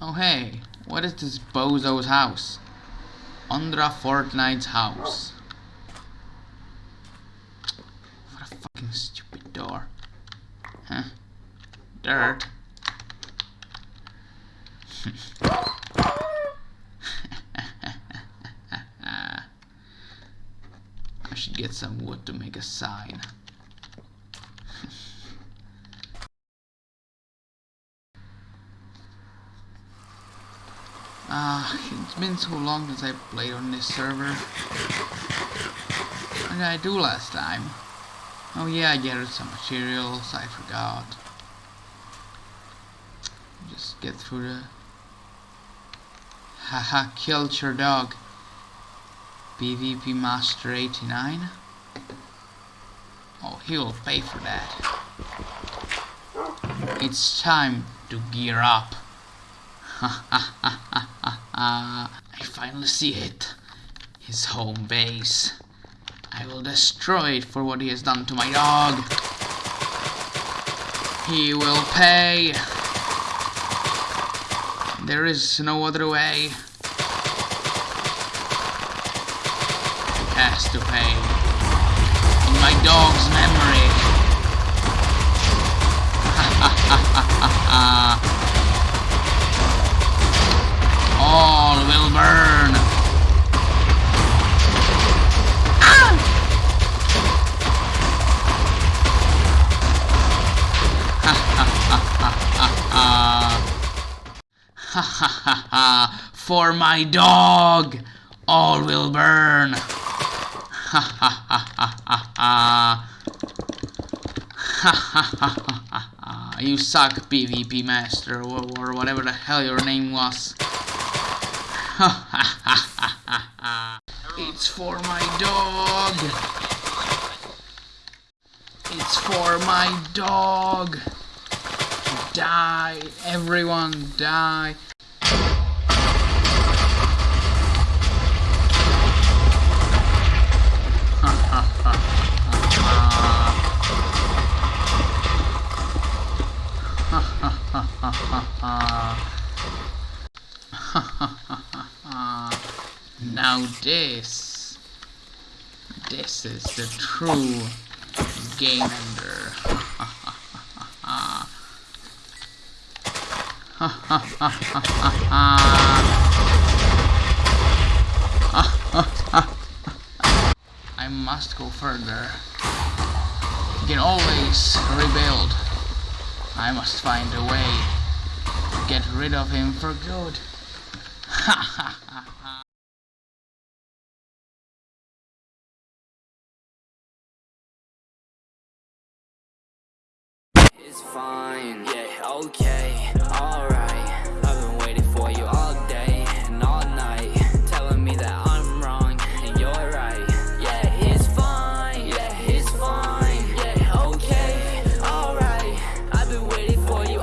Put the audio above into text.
Oh hey, what is this bozo's house? Andra Fortnite's house. What a fucking stupid door. Huh? Dirt. I should get some wood to make a sign. Uh, it's been so long since I played on this server. What did I do last time? Oh yeah, I gathered some materials, I forgot. Just get through the... Haha, killed your dog. PvP Master 89. Oh, he'll pay for that. It's time to gear up. Ah, I finally see it. His home base. I will destroy it for what he has done to my dog. He will pay. There is no other way. He has to pay. In my dog's memory. Ha ha ha ha ha. All will burn. Ah! Ha ha ha ha ha For my dog, all will burn. Ha ha ha ha ha ha. Ha ha ha ha ha. You suck, PvP Master, or whatever the hell your name was. it's for my dog. It's for my dog. Die. Everyone die. Now this, this is the true game ender. I must go further. You can always rebuild. I must find a way to get rid of him for good. Ha ha ha Okay, alright. I've been waiting for you all day and all night Telling me that I'm wrong and you're right. Yeah, it's fine, yeah, it's fine. Yeah, okay, alright. I've been waiting for you